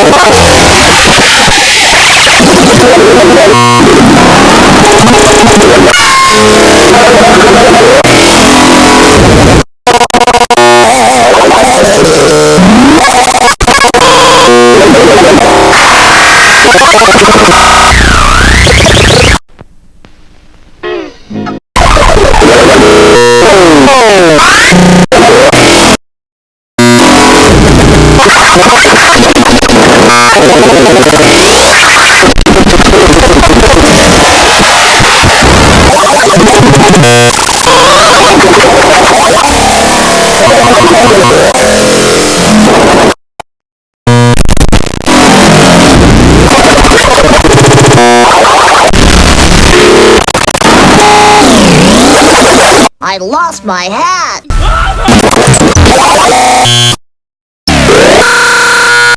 you. I lost my hat!